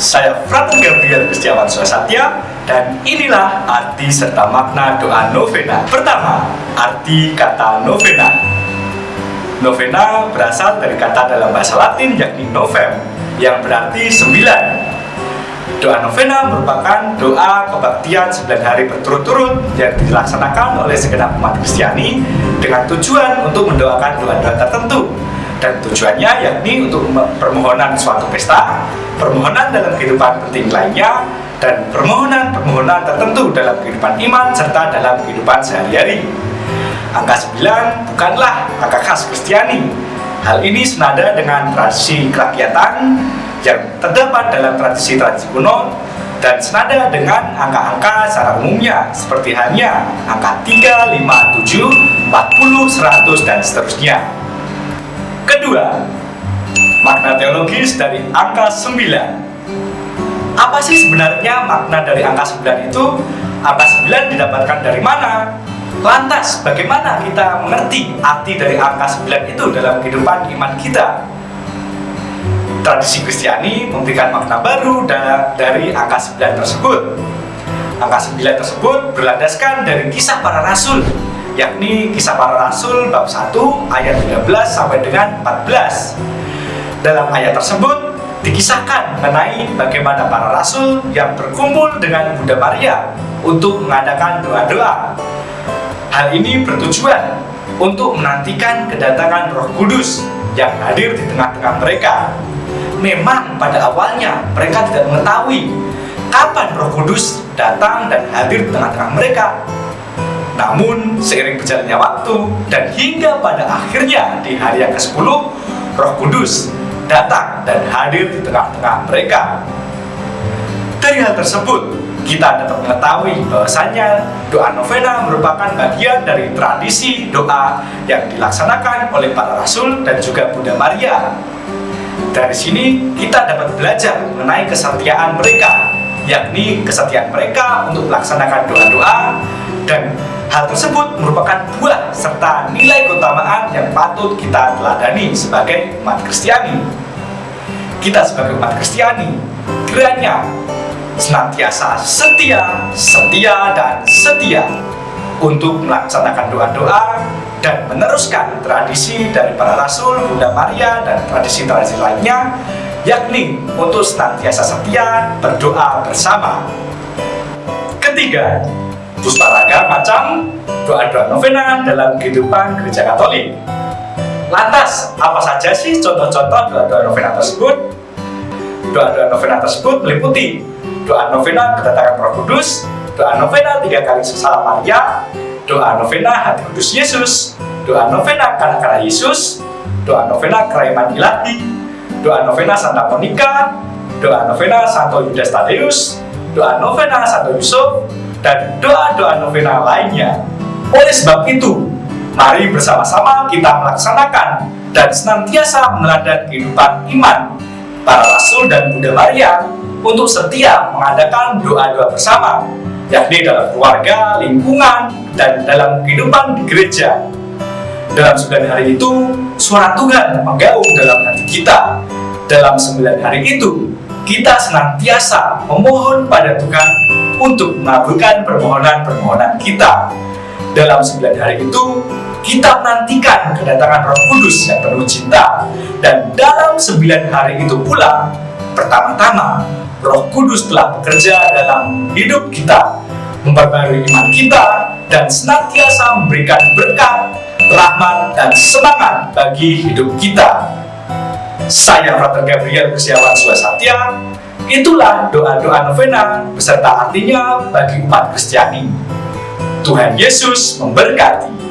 Saya Frater Gabriel Kristiawan Swasatya dan inilah arti serta makna doa novena. Pertama, arti kata novena. Novena berasal dari kata dalam bahasa Latin yakni novem yang berarti sembilan. Doa novena merupakan doa kebaktian sembilan hari berturut-turut yang dilaksanakan oleh segenap umat Kristiani dengan tujuan untuk mendoakan doa-doa tertentu dan tujuannya yakni untuk permohonan suatu pesta, permohonan dalam kehidupan penting lainnya, dan permohonan-permohonan tertentu dalam kehidupan iman serta dalam kehidupan sehari-hari. Angka 9 bukanlah angka khas Kristiani. Hal ini senada dengan tradisi kerakyatan yang terdapat dalam tradisi-tradisi kuno dan senada dengan angka-angka secara umumnya seperti hanya angka 3, 5, 7, 40, 100, dan seterusnya. Kedua, makna teologis dari angka 9. Apa sih sebenarnya makna dari angka 9 itu? Angka 9 didapatkan dari mana? Lantas, bagaimana kita mengerti arti dari angka 9 itu dalam kehidupan iman kita? Tradisi Kristiani memberikan makna baru dari angka 9 tersebut. Angka 9 tersebut berlandaskan dari kisah para rasul yakni kisah para rasul bab 1 ayat 13 sampai dengan 14. Dalam ayat tersebut dikisahkan mengenai bagaimana para rasul yang berkumpul dengan Bunda Maria untuk mengadakan doa-doa. Hal ini bertujuan untuk menantikan kedatangan Roh Kudus yang hadir di tengah-tengah mereka. Memang pada awalnya mereka tidak mengetahui kapan Roh Kudus datang dan hadir di tengah-tengah mereka namun, seiring berjalannya waktu dan hingga pada akhirnya di hari yang ke-10, Roh Kudus datang dan hadir di tengah-tengah mereka. Dari hal tersebut, kita dapat mengetahui bahwasanya doa novena merupakan bagian dari tradisi doa yang dilaksanakan oleh para rasul dan juga Bunda Maria. Dari sini kita dapat belajar mengenai kesetiaan mereka, yakni kesetiaan mereka untuk melaksanakan doa-doa dan Hal tersebut merupakan buah serta nilai keutamaan yang patut kita teladani sebagai umat Kristiani. Kita sebagai umat Kristiani, kiranya senantiasa setia, setia, dan setia untuk melaksanakan doa-doa dan meneruskan tradisi dari para rasul, Bunda Maria, dan tradisi-tradisi lainnya, yakni untuk senantiasa setia berdoa bersama. Ketiga, Pustaraga macam doa-doa novena dalam kehidupan gereja Katolik. Lantas, apa saja sih contoh-contoh doa-doa novena tersebut? Doa-doa novena tersebut meliputi doa novena kedatangan Roh Kudus, doa novena tiga kali sesalam Maria, doa novena hati kudus Yesus, doa novena kanak-kanak Yesus, doa novena keraiman ilahi, doa novena Santa Monica, doa novena Santo Yudas Tadeus, doa novena Santo Yusuf, dan doa-doa novena lainnya. Oleh sebab itu, mari bersama-sama kita melaksanakan dan senantiasa meneladani kehidupan iman para rasul dan Bunda Maria untuk setia mengadakan doa-doa bersama, yakni dalam keluarga, lingkungan, dan dalam kehidupan di gereja. Dalam sembilan hari itu, suara Tuhan menggaung dalam hati kita. Dalam sembilan hari itu, kita senantiasa memohon pada Tuhan untuk mengabulkan permohonan-permohonan kita. Dalam sembilan hari itu, kita menantikan kedatangan Roh Kudus yang penuh cinta. Dan dalam sembilan hari itu pula, pertama-tama, Roh Kudus telah bekerja dalam hidup kita, memperbarui iman kita, dan senantiasa memberikan berkat, rahmat, dan semangat bagi hidup kita. Saya Frater Gabriel Kusiawan Suasatya, itulah doa-doa novena beserta artinya bagi umat Kristiani. Tuhan Yesus memberkati.